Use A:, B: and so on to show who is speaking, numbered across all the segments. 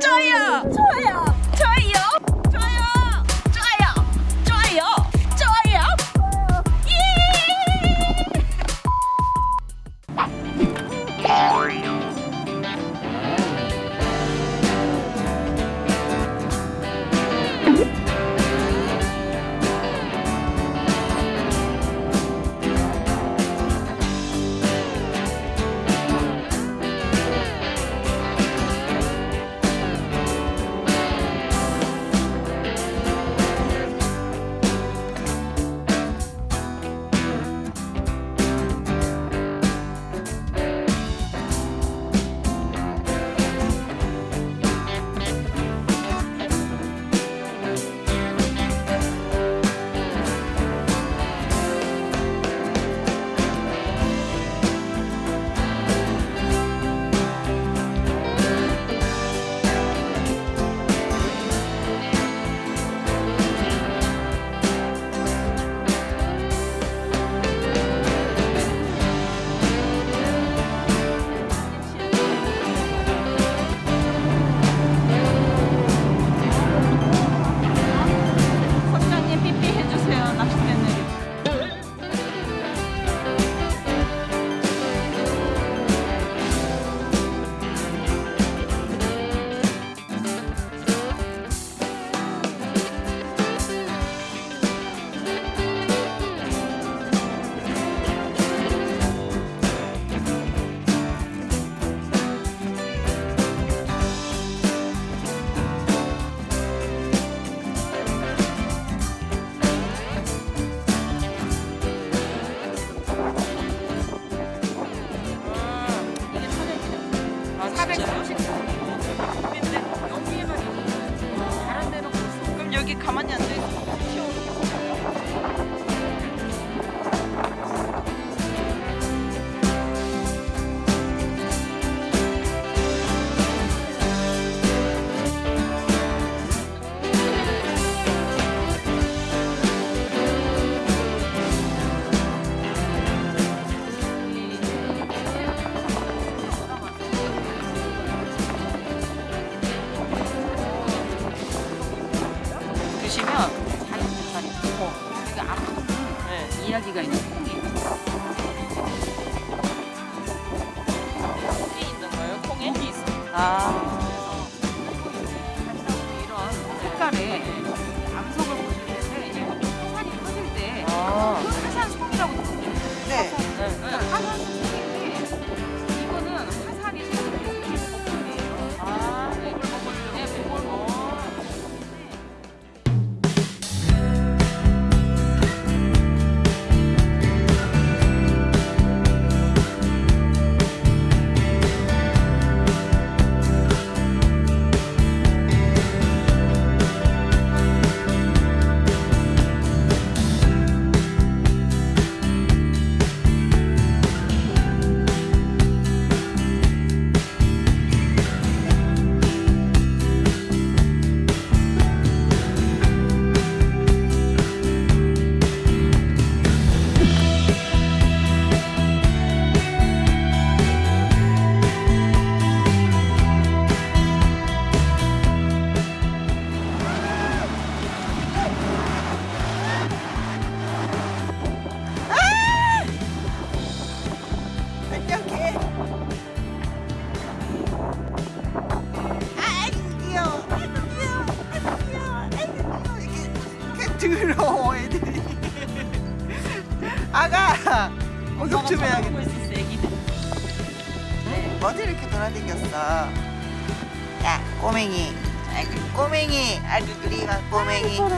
A: 좋아요 좋
B: 啊。
C: 그리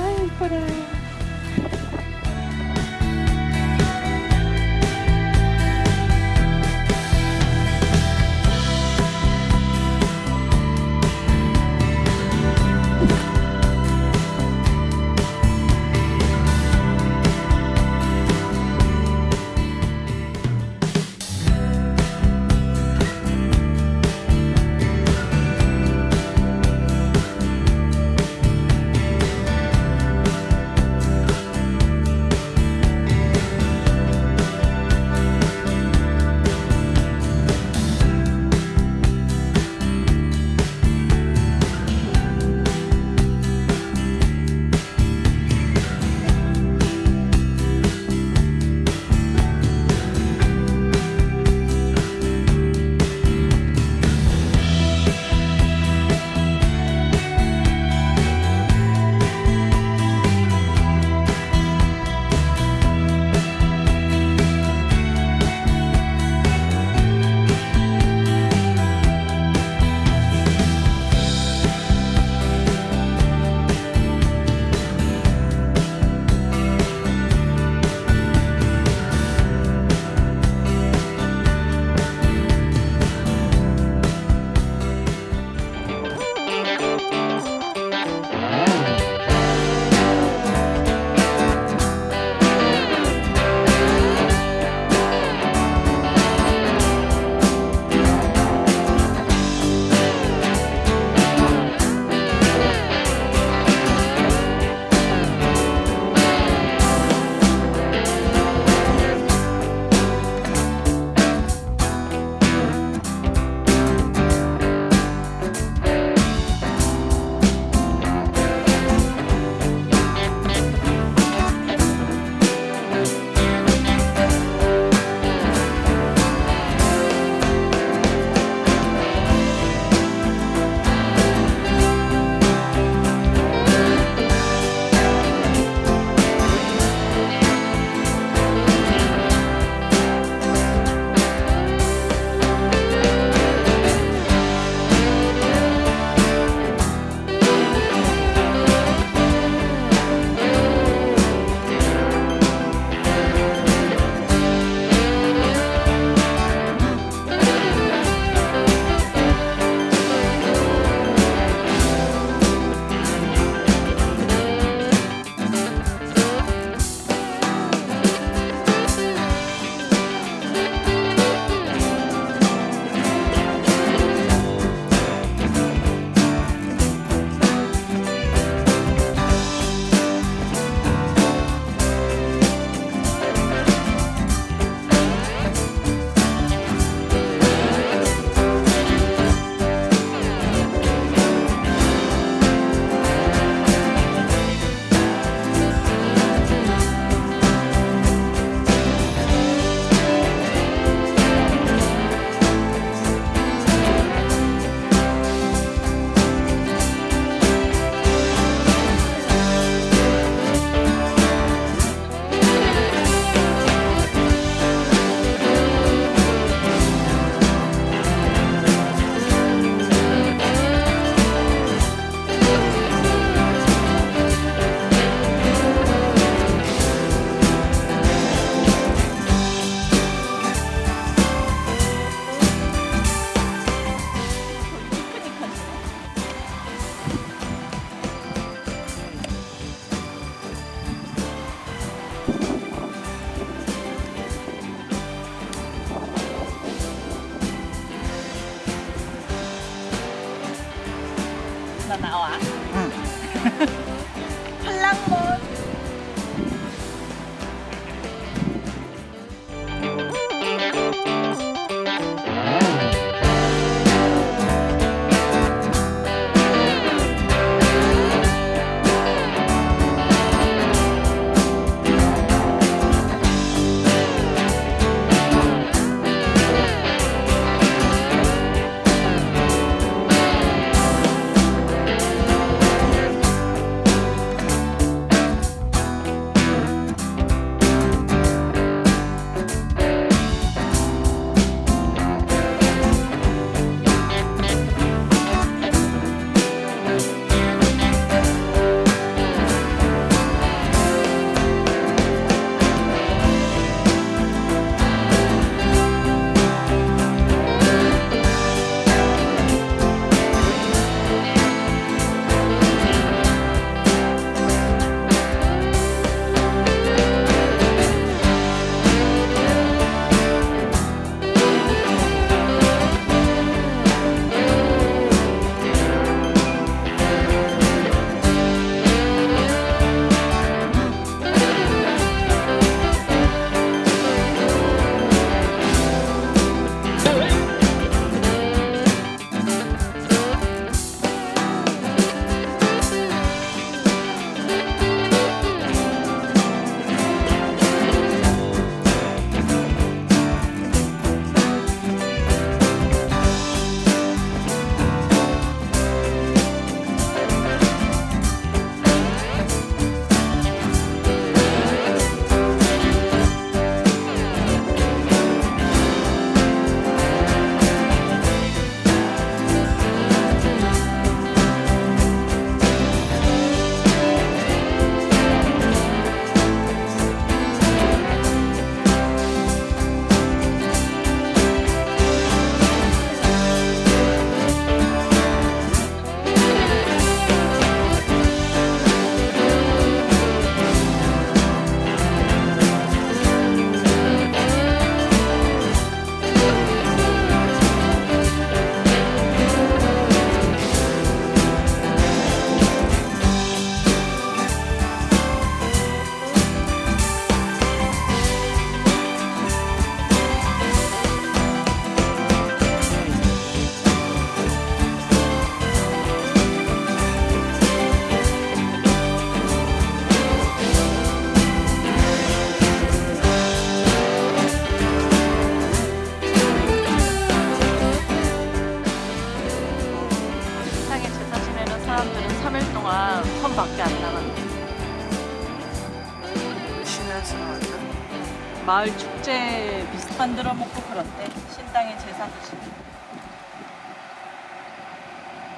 A: 마을 축제 비슷 만들어 먹고 그런데 신당에 제사 드시고.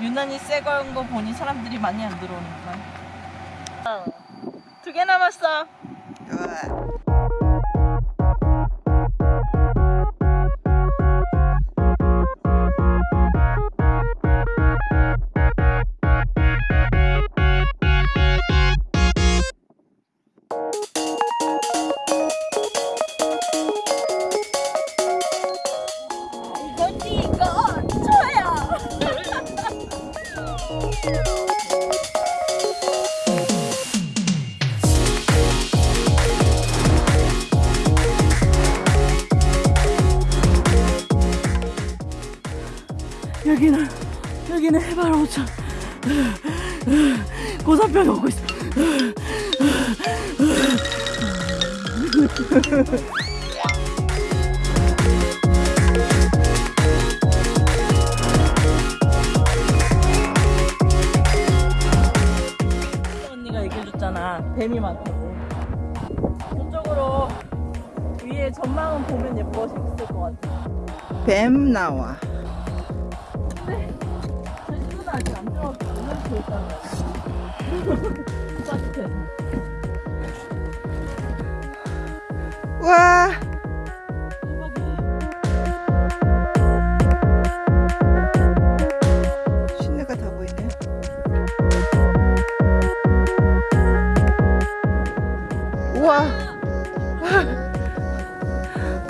A: 유난히 새 거인 거 보니 사람들이 많이 안 들어오는구나 두개 남았어.
B: 우와.
A: 여기는 해발 5천. 고사평이 오고 있어. 언니가 얘기해줬잖아. 뱀이 많다고. 저쪽으로 위에 전망은 보면 예뻐. 재밌을 것 같아.
B: 뱀 나와. 와. 신내가 다 보이네. 우와.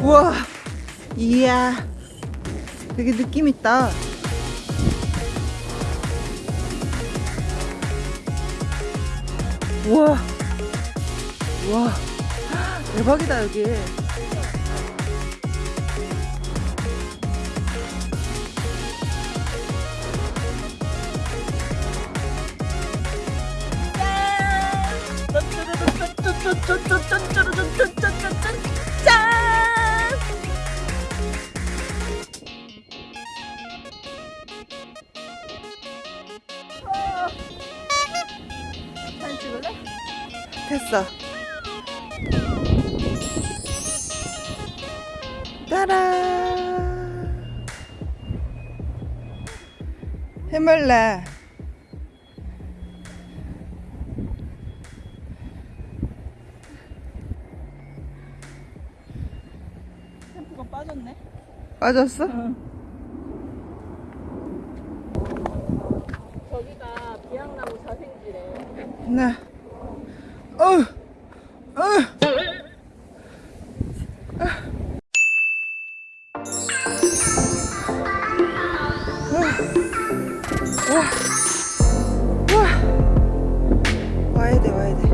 B: 우와. 이야. 되게 느낌 있다. 우와. 우와. 대박이다, 여기. 짠! 됐어. 따란. 해물라.
C: 템포가 빠졌네.
B: 빠졌어?
A: 저기가 비양나무 자생지래.
B: 나. 와. 와. 와야 돼, 와야 돼.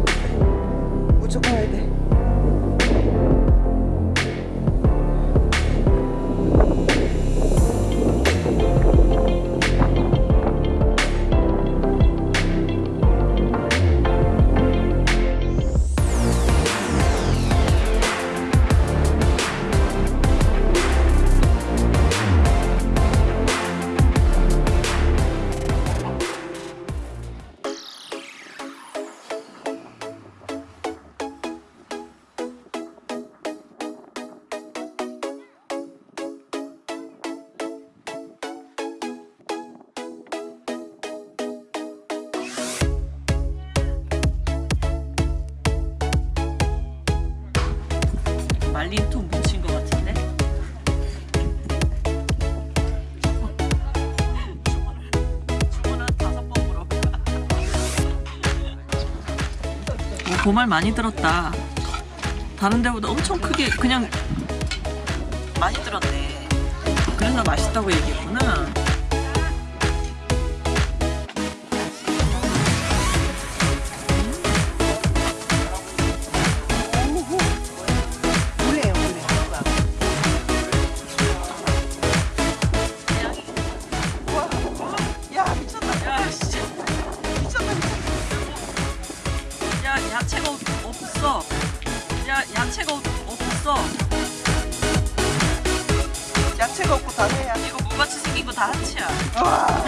C: 오, 보말 많이 들었다. 다른 데보다 엄청 크게 그냥 많이 들었네. 그래서 맛있다고 얘기했구나.
B: 다
C: 하치야.
B: 와.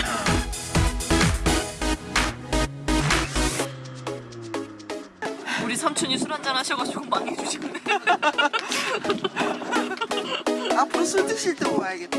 C: 우리 삼촌이 술 한잔 하셔가지고 망해주시네.
B: 앞으로 술 드실 때 와야겠다.